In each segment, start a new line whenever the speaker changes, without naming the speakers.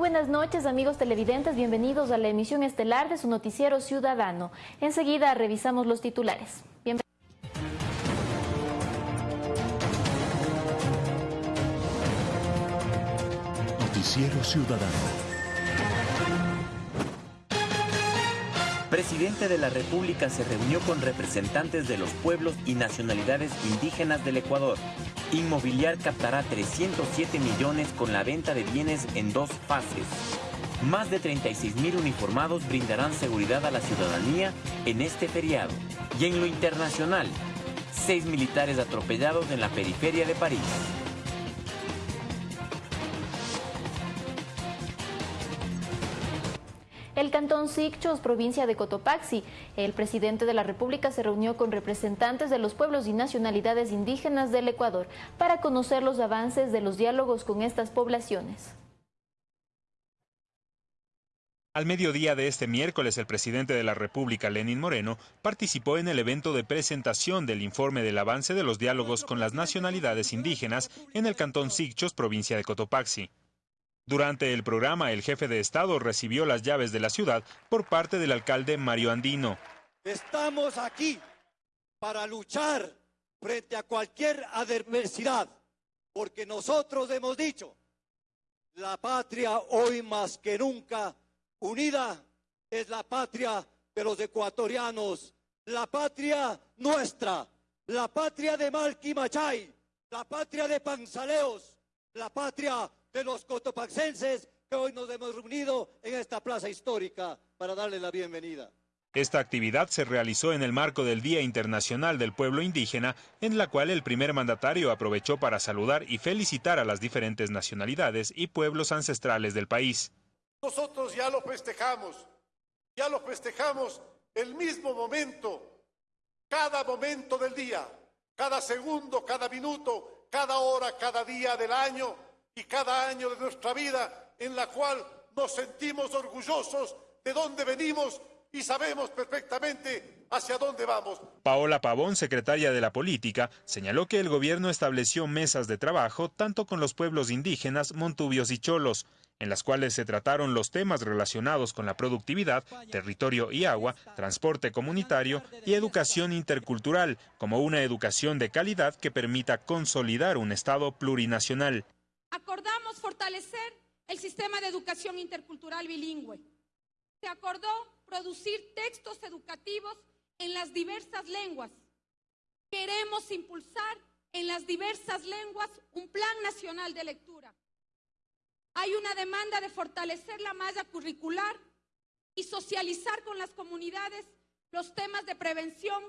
buenas noches amigos televidentes, bienvenidos a la emisión estelar de su noticiero ciudadano. Enseguida revisamos los titulares.
Noticiero Ciudadano.
Presidente de la República se reunió con representantes de los pueblos y nacionalidades indígenas del Ecuador. Inmobiliar captará 307 millones con la venta de bienes en dos fases. Más de 36 mil uniformados brindarán seguridad a la ciudadanía en este feriado. Y en lo internacional, seis militares atropellados en la periferia de París.
El cantón Sicchos, provincia de Cotopaxi. El presidente de la República se reunió con representantes de los pueblos y nacionalidades indígenas del Ecuador para conocer los avances de los diálogos con estas poblaciones.
Al mediodía de este miércoles, el presidente de la República, Lenín Moreno, participó en el evento de presentación del informe del avance de los diálogos con las nacionalidades indígenas en el cantón Sicchos, provincia de Cotopaxi. Durante el programa, el jefe de Estado recibió las llaves de la ciudad por parte del alcalde Mario Andino.
Estamos aquí para luchar frente a cualquier adversidad, porque nosotros hemos dicho, la patria hoy más que nunca unida es la patria de los ecuatorianos, la patria nuestra, la patria de Malquimachay, la patria de Panzaleos, la patria de los cotopaxenses que hoy nos hemos reunido en esta plaza histórica para darle la bienvenida.
Esta actividad se realizó en el marco del Día Internacional del Pueblo Indígena, en la cual el primer mandatario aprovechó para saludar y felicitar a las diferentes nacionalidades y pueblos ancestrales del país.
Nosotros ya lo festejamos, ya lo festejamos el mismo momento, cada momento del día, cada segundo, cada minuto, cada hora, cada día del año, y cada año de nuestra vida en la cual nos sentimos orgullosos de dónde venimos y sabemos perfectamente hacia dónde vamos.
Paola Pavón, secretaria de la Política, señaló que el gobierno estableció mesas de trabajo tanto con los pueblos indígenas, montubios y cholos, en las cuales se trataron los temas relacionados con la productividad, territorio y agua, transporte comunitario y educación intercultural, como una educación de calidad que permita consolidar un Estado plurinacional
acordamos fortalecer el sistema de educación intercultural bilingüe. Se acordó producir textos educativos en las diversas lenguas. Queremos impulsar en las diversas lenguas un plan nacional de lectura. Hay una demanda de fortalecer la malla curricular y socializar con las comunidades los temas de prevención,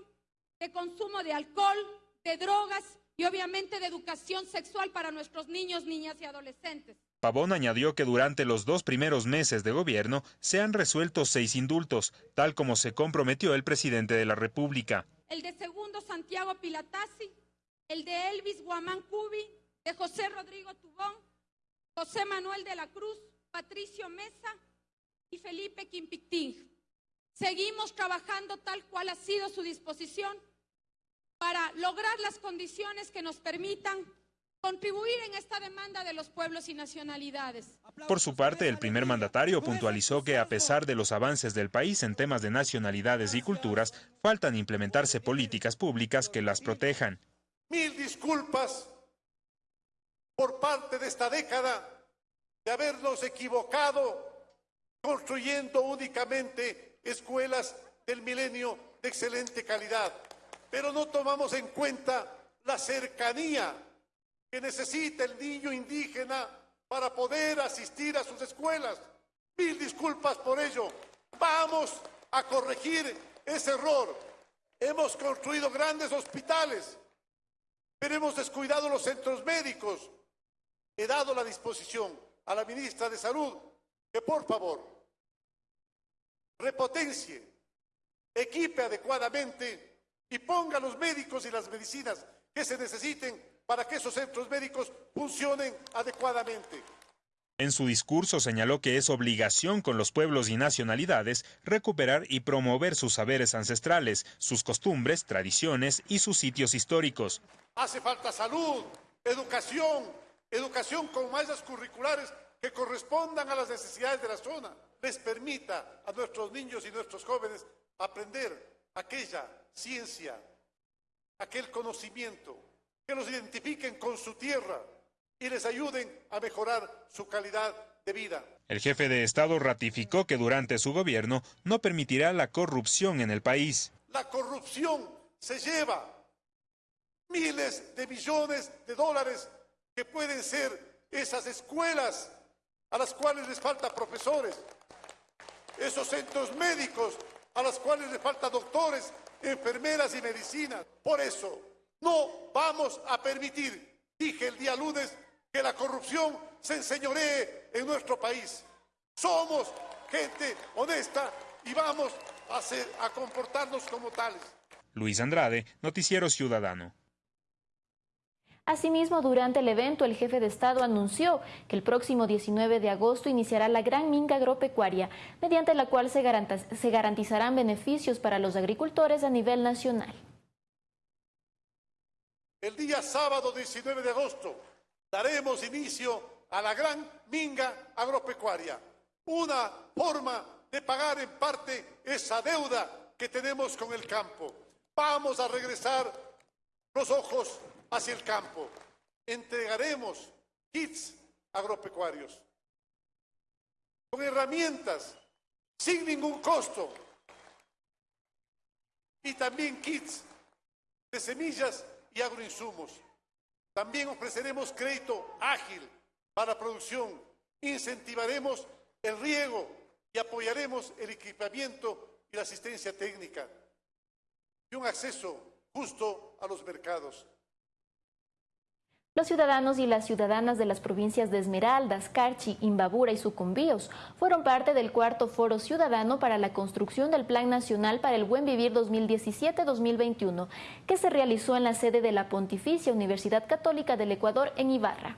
de consumo de alcohol, de drogas y obviamente de educación sexual para nuestros niños, niñas y adolescentes.
Pavón añadió que durante los dos primeros meses de gobierno se han resuelto seis indultos, tal como se comprometió el presidente de la República.
El de Segundo Santiago Pilatasi, el de Elvis Guamán Cubi, de José Rodrigo Tubón, José Manuel de la Cruz, Patricio Mesa y Felipe Quimpictín. Seguimos trabajando tal cual ha sido su disposición para lograr las condiciones que nos permitan contribuir en esta demanda de los pueblos y nacionalidades.
Por su parte, el primer mandatario puntualizó que a pesar de los avances del país en temas de nacionalidades y culturas, faltan implementarse políticas públicas que las protejan.
Mil disculpas por parte de esta década de habernos equivocado construyendo únicamente escuelas del milenio de excelente calidad pero no tomamos en cuenta la cercanía que necesita el niño indígena para poder asistir a sus escuelas. Mil disculpas por ello. Vamos a corregir ese error. Hemos construido grandes hospitales, pero hemos descuidado los centros médicos. He dado la disposición a la ministra de Salud que por favor repotencie, equipe adecuadamente y ponga los médicos y las medicinas que se necesiten para que esos centros médicos funcionen adecuadamente.
En su discurso señaló que es obligación con los pueblos y nacionalidades recuperar y promover sus saberes ancestrales, sus costumbres, tradiciones y sus sitios históricos.
Hace falta salud, educación, educación con mallas curriculares que correspondan a las necesidades de la zona, les permita a nuestros niños y nuestros jóvenes aprender aquella ciencia, aquel conocimiento, que los identifiquen con su tierra y les ayuden a mejorar su calidad de vida.
El jefe de Estado ratificó que durante su gobierno no permitirá la corrupción en el país.
La corrupción se lleva miles de millones de dólares que pueden ser esas escuelas a las cuales les falta profesores, esos centros médicos a los cuales les falta doctores, enfermeras y medicinas. Por eso no vamos a permitir, dije el día lunes, que la corrupción se enseñoree en nuestro país. Somos gente honesta y vamos a, a comportarnos como tales.
Luis Andrade, Noticiero Ciudadano.
Asimismo, durante el evento, el jefe de Estado anunció que el próximo 19 de agosto iniciará la Gran Minga Agropecuaria, mediante la cual se, garantizarán beneficios para los agricultores a nivel nacional.
El día sábado 19 de agosto daremos inicio a la Gran Minga Agropecuaria, una forma de pagar en parte esa deuda que tenemos con el campo. Vamos a regresar los ojos hacia el campo. Entregaremos kits agropecuarios con herramientas sin ningún costo y también kits de semillas y agroinsumos. También ofreceremos crédito ágil para producción, incentivaremos el riego y apoyaremos el equipamiento y la asistencia técnica y un acceso justo a los mercados.
Los ciudadanos y las ciudadanas de las provincias de Esmeraldas, Carchi, Imbabura y Sucumbíos fueron parte del cuarto Foro Ciudadano para la construcción del Plan Nacional para el Buen Vivir 2017-2021, que se realizó en la sede de la Pontificia Universidad Católica del Ecuador en Ibarra.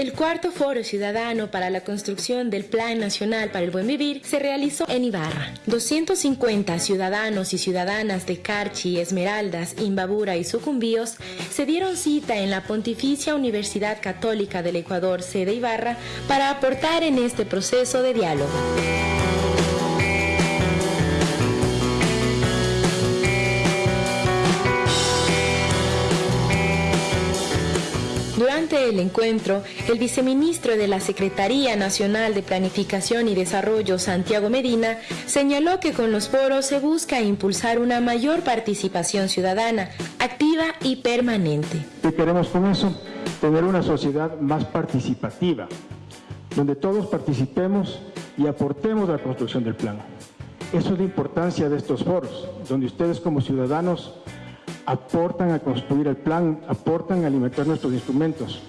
El cuarto foro ciudadano para la construcción del Plan Nacional para el Buen Vivir se realizó en Ibarra. 250 ciudadanos y ciudadanas de Carchi, Esmeraldas, Imbabura y Sucumbíos se dieron cita en la Pontificia Universidad Católica del Ecuador, sede Ibarra, para aportar en este proceso de diálogo. Durante el encuentro, el viceministro de la Secretaría Nacional de Planificación y Desarrollo, Santiago Medina, señaló que con los foros se busca impulsar una mayor participación ciudadana, activa y permanente.
¿Qué queremos con eso? Tener una sociedad más participativa, donde todos participemos y aportemos a la construcción del plan. Eso es la importancia de estos foros, donde ustedes como ciudadanos aportan a construir el plan, aportan a alimentar nuestros instrumentos,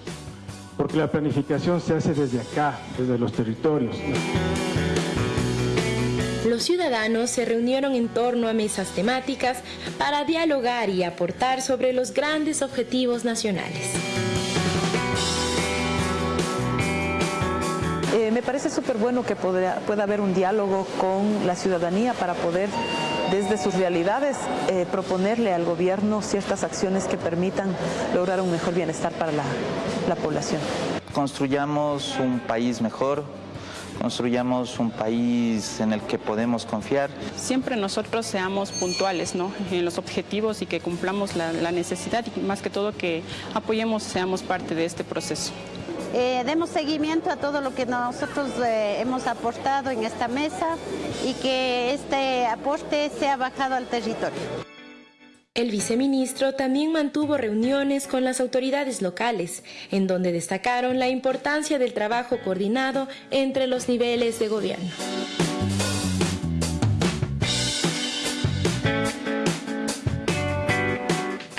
porque la planificación se hace desde acá, desde los territorios.
Los ciudadanos se reunieron en torno a mesas temáticas para dialogar y aportar sobre los grandes objetivos nacionales.
Eh, me parece súper bueno que pueda haber un diálogo con la ciudadanía para poder desde sus realidades eh, proponerle al gobierno ciertas acciones que permitan lograr un mejor bienestar para la, la población.
Construyamos un país mejor, construyamos un país en el que podemos confiar.
Siempre nosotros seamos puntuales ¿no? en los objetivos y que cumplamos la, la necesidad y más que todo que apoyemos, seamos parte de este proceso.
Eh, demos seguimiento a todo lo que nosotros eh, hemos aportado en esta mesa y que este aporte sea bajado al territorio.
El viceministro también mantuvo reuniones con las autoridades locales, en donde destacaron la importancia del trabajo coordinado entre los niveles de gobierno.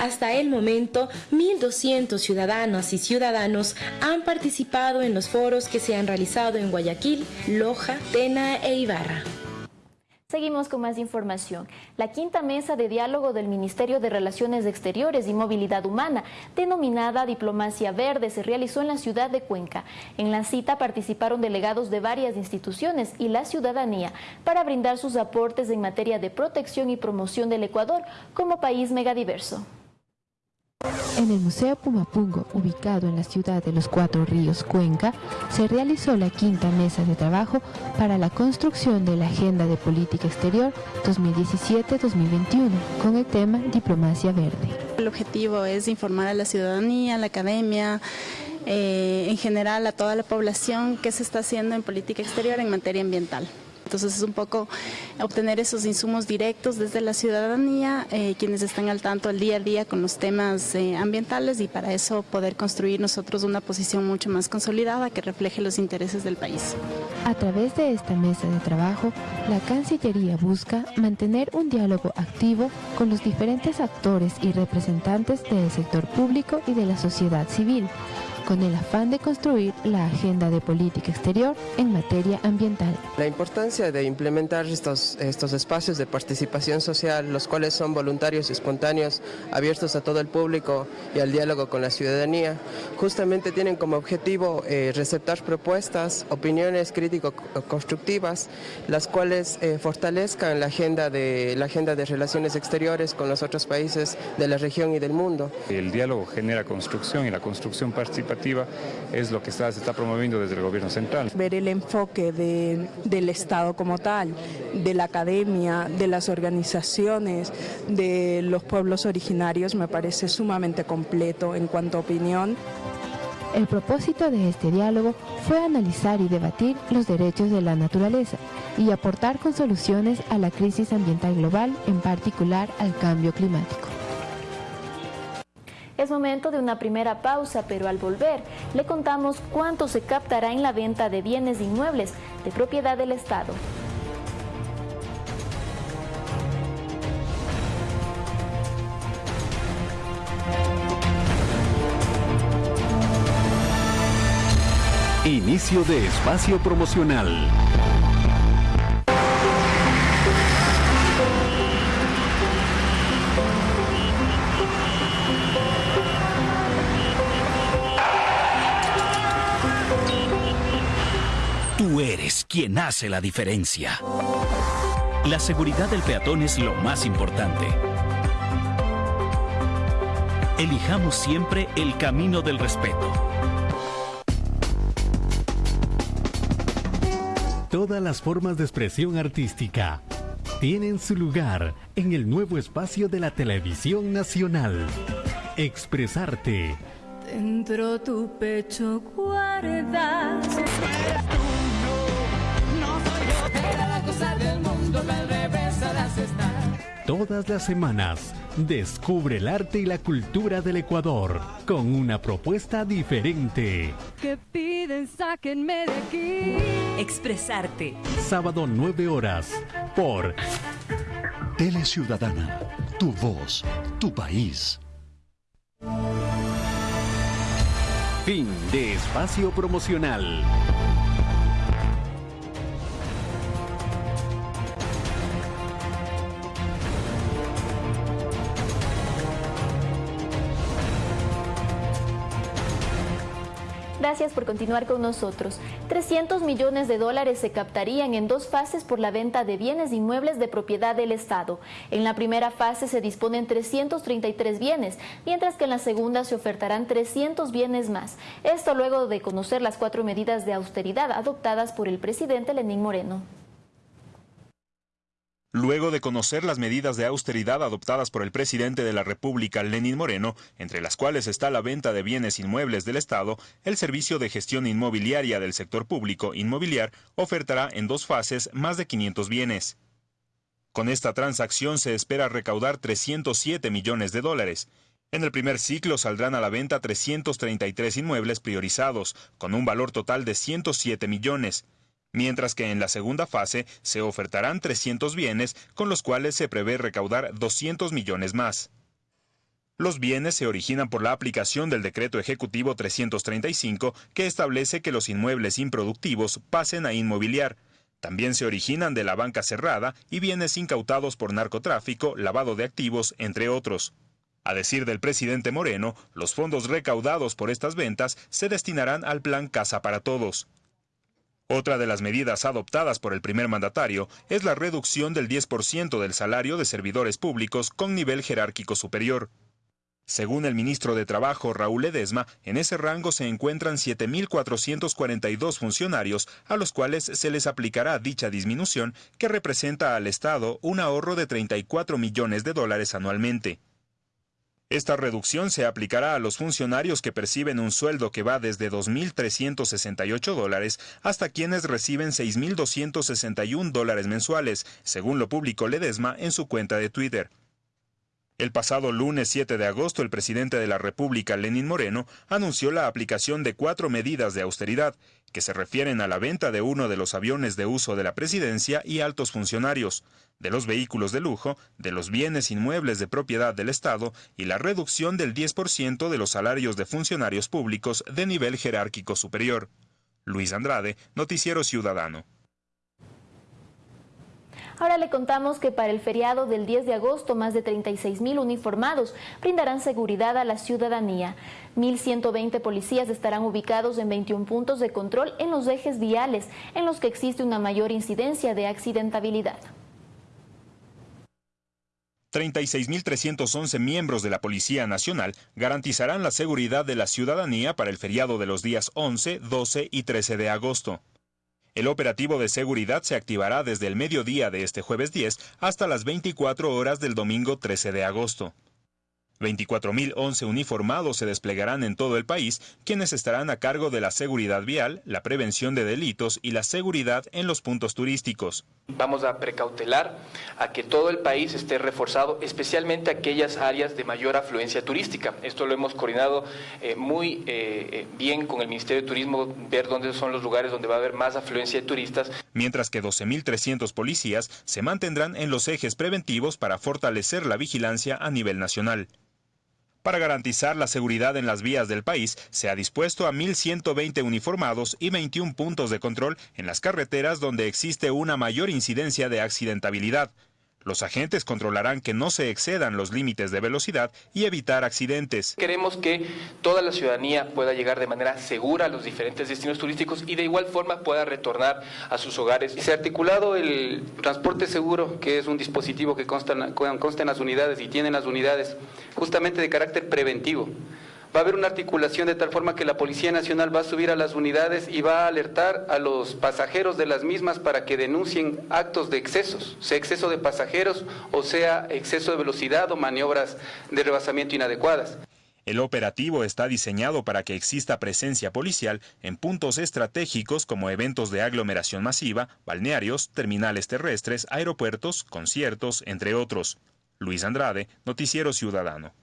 Hasta el momento, 1.200 ciudadanas y ciudadanos han participado en los foros que se han realizado en Guayaquil, Loja, Tena e Ibarra.
Seguimos con más información. La quinta mesa de diálogo del Ministerio de Relaciones Exteriores y Movilidad Humana, denominada Diplomacia Verde, se realizó en la ciudad de Cuenca. En la cita participaron delegados de varias instituciones y la ciudadanía para brindar sus aportes en materia de protección y promoción del Ecuador como país megadiverso.
En el Museo Pumapungo, ubicado en la ciudad de los Cuatro Ríos, Cuenca, se realizó la quinta mesa de trabajo para la construcción de la Agenda de Política Exterior 2017-2021, con el tema Diplomacia Verde.
El objetivo es informar a la ciudadanía, a la academia, eh, en general a toda la población qué se está haciendo en política exterior en materia ambiental. Entonces es un poco obtener esos insumos directos desde la ciudadanía, eh, quienes están al tanto el día a día con los temas eh, ambientales y para eso poder construir nosotros una posición mucho más consolidada que refleje los intereses del país.
A través de esta mesa de trabajo, la Cancillería busca mantener un diálogo activo con los diferentes actores y representantes del sector público y de la sociedad civil con el afán de construir la agenda de política exterior en materia ambiental.
La importancia de implementar estos, estos espacios de participación social, los cuales son voluntarios y espontáneos, abiertos a todo el público y al diálogo con la ciudadanía, justamente tienen como objetivo eh, receptar propuestas, opiniones crítico-constructivas, las cuales eh, fortalezcan la agenda, de, la agenda de relaciones exteriores con los otros países de la región y del mundo.
El diálogo genera construcción y la construcción participativa es lo que está, se está promoviendo desde el gobierno central.
Ver el enfoque de, del Estado como tal, de la academia, de las organizaciones, de los pueblos originarios me parece sumamente completo en cuanto a opinión.
El propósito de este diálogo fue analizar y debatir los derechos de la naturaleza y aportar con soluciones a la crisis ambiental global, en particular al cambio climático.
Es momento de una primera pausa, pero al volver le contamos cuánto se captará en la venta de bienes inmuebles de propiedad del Estado.
Inicio de espacio promocional. Quien hace la diferencia. La seguridad del peatón es lo más importante. Elijamos siempre el camino del respeto. Todas las formas de expresión artística tienen su lugar en el nuevo espacio de la televisión nacional. Expresarte.
Dentro tu pecho guardas.
Todas las semanas, descubre el arte y la cultura del Ecuador con una propuesta diferente.
Que piden, sáquenme de aquí.
Expresarte.
Sábado 9 horas por
Tele Ciudadana, tu voz, tu país.
Fin de espacio promocional.
Gracias por continuar con nosotros. 300 millones de dólares se captarían en dos fases por la venta de bienes inmuebles de propiedad del Estado. En la primera fase se disponen 333 bienes, mientras que en la segunda se ofertarán 300 bienes más. Esto luego de conocer las cuatro medidas de austeridad adoptadas por el presidente Lenín Moreno.
Luego de conocer las medidas de austeridad adoptadas por el presidente de la República, Lenín Moreno, entre las cuales está la venta de bienes inmuebles del Estado, el Servicio de Gestión Inmobiliaria del Sector Público Inmobiliar ofertará en dos fases más de 500 bienes. Con esta transacción se espera recaudar 307 millones de dólares. En el primer ciclo saldrán a la venta 333 inmuebles priorizados, con un valor total de 107 millones mientras que en la segunda fase se ofertarán 300 bienes con los cuales se prevé recaudar 200 millones más. Los bienes se originan por la aplicación del Decreto Ejecutivo 335 que establece que los inmuebles improductivos pasen a inmobiliar. También se originan de la banca cerrada y bienes incautados por narcotráfico, lavado de activos, entre otros. A decir del presidente Moreno, los fondos recaudados por estas ventas se destinarán al plan Casa para Todos. Otra de las medidas adoptadas por el primer mandatario es la reducción del 10% del salario de servidores públicos con nivel jerárquico superior. Según el ministro de Trabajo, Raúl Ledesma, en ese rango se encuentran 7.442 funcionarios a los cuales se les aplicará dicha disminución que representa al Estado un ahorro de 34 millones de dólares anualmente. Esta reducción se aplicará a los funcionarios que perciben un sueldo que va desde 2.368 dólares hasta quienes reciben 6.261 dólares mensuales, según lo publicó Ledesma en su cuenta de Twitter. El pasado lunes 7 de agosto, el presidente de la República, Lenín Moreno, anunció la aplicación de cuatro medidas de austeridad, que se refieren a la venta de uno de los aviones de uso de la presidencia y altos funcionarios, de los vehículos de lujo, de los bienes inmuebles de propiedad del Estado y la reducción del 10% de los salarios de funcionarios públicos de nivel jerárquico superior. Luis Andrade, Noticiero Ciudadano.
Ahora le contamos que para el feriado del 10 de agosto más de 36 mil uniformados brindarán seguridad a la ciudadanía. 1.120 policías estarán ubicados en 21 puntos de control en los ejes viales en los que existe una mayor incidencia de accidentabilidad.
36.311 miembros de la Policía Nacional garantizarán la seguridad de la ciudadanía para el feriado de los días 11, 12 y 13 de agosto. El operativo de seguridad se activará desde el mediodía de este jueves 10 hasta las 24 horas del domingo 13 de agosto. 24.011 uniformados se desplegarán en todo el país, quienes estarán a cargo de la seguridad vial, la prevención de delitos y la seguridad en los puntos turísticos.
Vamos a precautelar a que todo el país esté reforzado, especialmente aquellas áreas de mayor afluencia turística. Esto lo hemos coordinado eh, muy eh, eh, bien con el Ministerio de Turismo, ver dónde son los lugares donde va a haber más afluencia de turistas.
Mientras que 12.300 policías se mantendrán en los ejes preventivos para fortalecer la vigilancia a nivel nacional. Para garantizar la seguridad en las vías del país, se ha dispuesto a 1.120 uniformados y 21 puntos de control en las carreteras donde existe una mayor incidencia de accidentabilidad. Los agentes controlarán que no se excedan los límites de velocidad y evitar accidentes.
Queremos que toda la ciudadanía pueda llegar de manera segura a los diferentes destinos turísticos y de igual forma pueda retornar a sus hogares. Se ha articulado el transporte seguro, que es un dispositivo que consta, consta en las unidades y tienen las unidades justamente de carácter preventivo. Va a haber una articulación de tal forma que la Policía Nacional va a subir a las unidades y va a alertar a los pasajeros de las mismas para que denuncien actos de excesos, sea exceso de pasajeros o sea exceso de velocidad o maniobras de rebasamiento inadecuadas.
El operativo está diseñado para que exista presencia policial en puntos estratégicos como eventos de aglomeración masiva, balnearios, terminales terrestres, aeropuertos, conciertos, entre otros. Luis Andrade, Noticiero Ciudadano.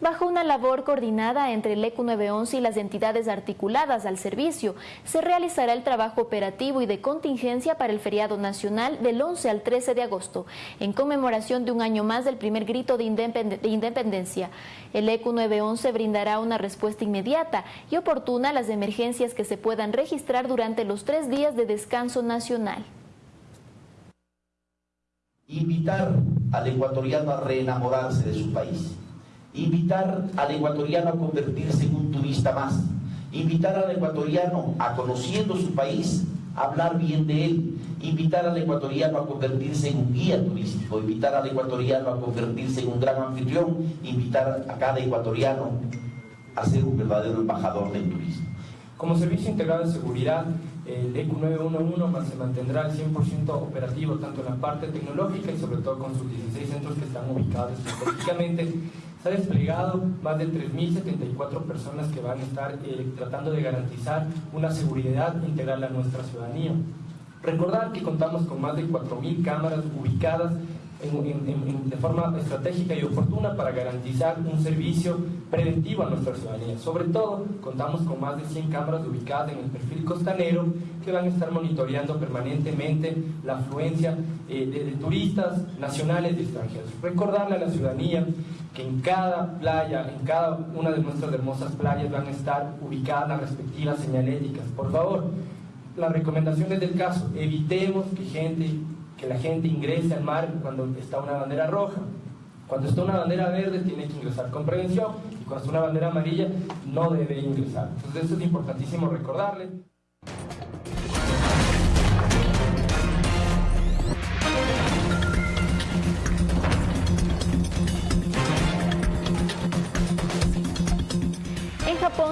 Bajo una labor coordinada entre el ECU 911 y las entidades articuladas al servicio, se realizará el trabajo operativo y de contingencia para el feriado nacional del 11 al 13 de agosto, en conmemoración de un año más del primer grito de, independencia. El ECU 911 brindará una respuesta inmediata y oportuna a las emergencias que se puedan registrar durante los tres días de descanso nacional.
Invitar al ecuatoriano a reenamorarse de su país invitar al ecuatoriano a convertirse en un turista más, invitar al ecuatoriano a conociendo su país, hablar bien de él, invitar al ecuatoriano a convertirse en un guía turístico, invitar al ecuatoriano a convertirse en un gran anfitrión, invitar a cada ecuatoriano a ser un verdadero embajador del turismo.
Como servicio integrado de seguridad, el ECU 911 se mantendrá al 100% operativo tanto en la parte tecnológica y sobre todo con sus 16 centros que están ubicados estratégicamente se ha desplegado más de 3.074 personas que van a estar eh, tratando de garantizar una seguridad integral a nuestra ciudadanía. Recordar que contamos con más de 4.000 cámaras ubicadas de forma estratégica y oportuna para garantizar un servicio preventivo a nuestra ciudadanía. Sobre todo, contamos con más de 100 cámaras ubicadas en el perfil costanero que van a estar monitoreando permanentemente la afluencia eh, de, turistas nacionales y extranjeros. Recordarle a la ciudadanía que en cada playa, en cada una de nuestras hermosas playas van a estar ubicadas las respectivas señaléticas. Por favor, las recomendaciones del caso, evitemos que gente que la gente ingrese al mar cuando está una bandera roja. Cuando está una bandera verde tiene que ingresar con prevención y cuando está una bandera amarilla no debe ingresar. Entonces eso es importantísimo recordarle.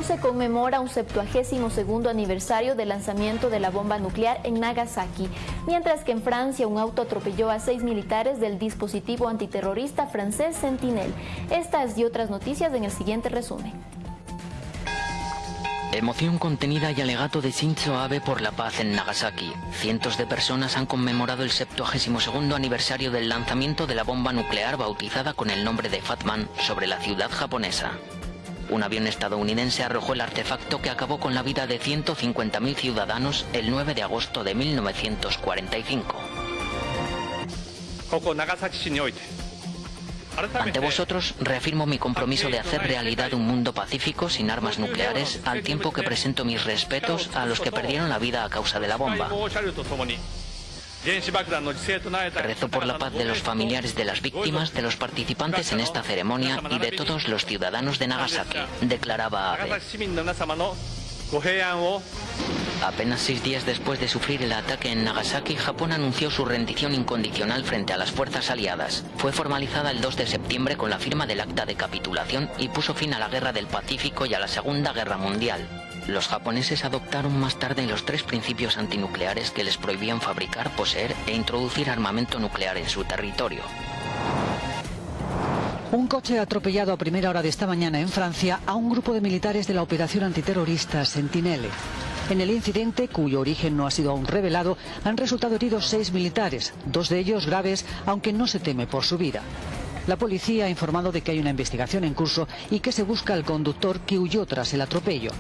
Se conmemora un 72 aniversario del lanzamiento de la bomba nuclear en Nagasaki, mientras que en Francia un auto atropelló a seis militares del dispositivo antiterrorista francés Sentinel. Estas y otras noticias en el siguiente resumen.
Emoción contenida y alegato de Shinzo Abe por la paz en Nagasaki. Cientos de personas han conmemorado el 72 aniversario del lanzamiento de la bomba nuclear bautizada con el nombre de Fatman sobre la ciudad japonesa. Un avión estadounidense arrojó el artefacto que acabó con la vida de 150.000 ciudadanos el 9 de agosto de 1945. Ante vosotros reafirmo mi compromiso de hacer realidad un mundo pacífico sin armas nucleares, al tiempo que presento mis respetos a los que perdieron la vida a causa de la bomba. Rezo por la paz de los familiares de las víctimas, de los participantes en esta ceremonia y de todos los ciudadanos de Nagasaki, declaraba Abe. Apenas seis días después de sufrir el ataque en Nagasaki, Japón anunció su rendición incondicional frente a las fuerzas aliadas. Fue formalizada el 2 de septiembre con la firma del acta de capitulación y puso fin a la Guerra del Pacífico y a la Segunda Guerra Mundial. Los japoneses adoptaron más tarde los tres principios antinucleares que les prohibían fabricar, poseer e introducir armamento nuclear en su territorio.
Un coche atropellado a primera hora de esta mañana en Francia a un grupo de militares de la operación antiterrorista Sentinelle. En el incidente, cuyo origen no ha sido aún revelado, han resultado heridos seis militares, dos de ellos graves, aunque no se teme por su vida. La policía ha informado de que hay una investigación en curso y que se busca al conductor que huyó tras el atropello.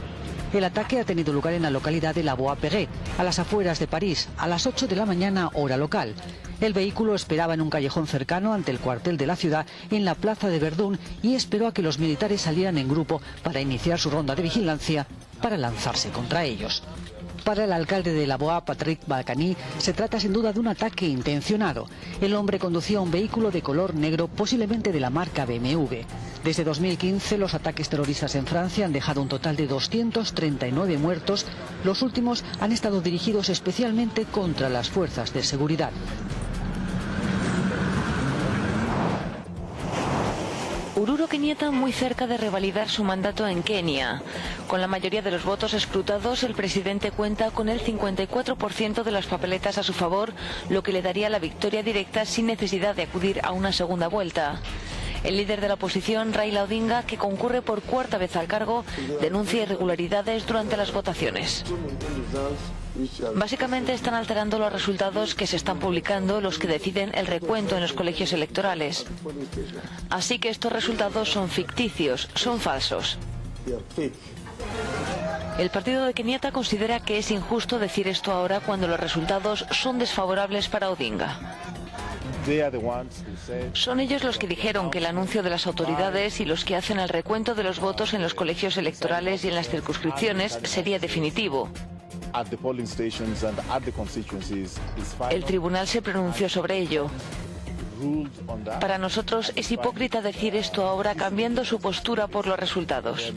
El ataque ha tenido lugar en la localidad de La Bois-Perret, a las afueras de París, a las 8 de la mañana hora local. El vehículo esperaba en un callejón cercano ante el cuartel de la ciudad, en la plaza de Verdún, y esperó a que los militares salieran en grupo para iniciar su ronda de vigilancia para lanzarse contra ellos. Para el alcalde de La Boa, Patrick Balcani, se trata sin duda de un ataque intencionado. El hombre conducía un vehículo de color negro, posiblemente de la marca BMW. Desde 2015, los ataques terroristas en Francia han dejado un total de 239 muertos. Los últimos han estado dirigidos especialmente contra las fuerzas de seguridad.
Ururo Kenyatta muy cerca de revalidar su mandato en Kenia. Con la mayoría de los votos escrutados, el presidente cuenta con el 54% de las papeletas a su favor, lo que le daría la victoria directa sin necesidad de acudir a una segunda vuelta. El líder de la oposición, Raila Odinga, que concurre por cuarta vez al cargo, denuncia irregularidades durante las votaciones. Básicamente están alterando los resultados que se están publicando los que deciden el recuento en los colegios electorales. Así que estos resultados son ficticios, son falsos. El partido de Kenyatta considera que es injusto decir esto ahora cuando los resultados son desfavorables para Odinga. Son ellos los que dijeron que el anuncio de las autoridades y los que hacen el recuento de los votos en los colegios electorales y en las circunscripciones sería definitivo. El tribunal se pronunció sobre ello. Para nosotros es hipócrita decir esto ahora cambiando su postura por los resultados.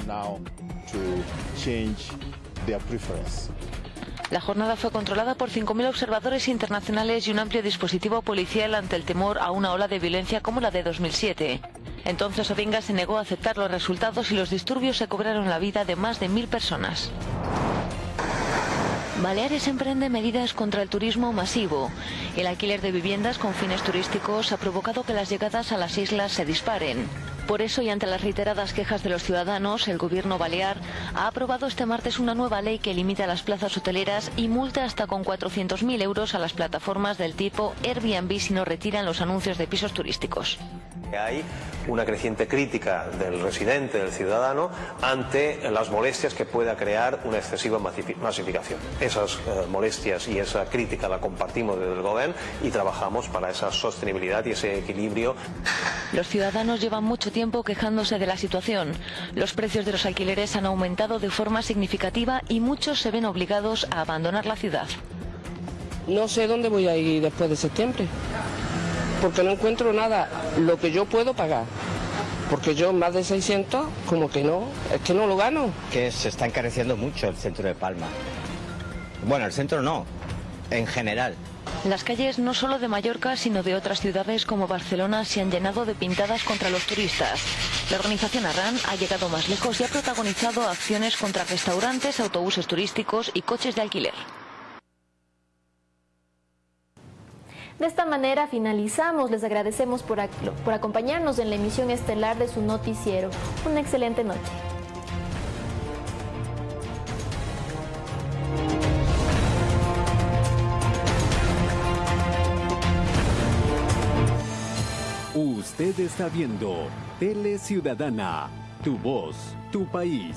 La jornada fue controlada por 5.000 observadores internacionales y un amplio dispositivo policial ante el temor a una ola de violencia como la de 2007. Entonces Odinga se negó a aceptar los resultados y los disturbios se cobraron la vida de más de mil personas. Baleares emprende medidas contra el turismo masivo. El alquiler de viviendas con fines turísticos ha provocado que las llegadas a las islas se disparen. Por eso, y ante las reiteradas quejas de los ciudadanos, el gobierno balear ha aprobado este martes una nueva ley que limita las plazas hoteleras y multa hasta con 400.000 euros a las plataformas del tipo Airbnb si no retiran los anuncios de pisos turísticos.
Hay una creciente crítica del residente, del ciudadano, ante las molestias que pueda crear una excesiva masificación. Esas eh, molestias y esa crítica la compartimos desde el Gobierno y trabajamos para esa sostenibilidad y ese equilibrio.
Los ciudadanos llevan mucho tiempo quejándose de la situación. Los precios de los alquileres han aumentado de forma significativa y muchos se ven obligados a abandonar la ciudad.
No sé dónde voy a ir después de septiembre porque no encuentro nada lo que yo puedo pagar. Porque yo más de 600, como que no, es que no lo gano.
Que se está encareciendo mucho el centro de Palma. Bueno, el centro no, en general.
Las calles no solo de Mallorca, sino de otras ciudades como Barcelona se han llenado de pintadas contra los turistas. La organización Arran ha llegado más lejos y ha protagonizado acciones contra restaurantes, autobuses turísticos y coches de alquiler.
De esta manera finalizamos. Les agradecemos por, por acompañarnos en la emisión estelar de su noticiero. Una excelente noche.
Usted está viendo Tele Ciudadana, tu voz, tu país.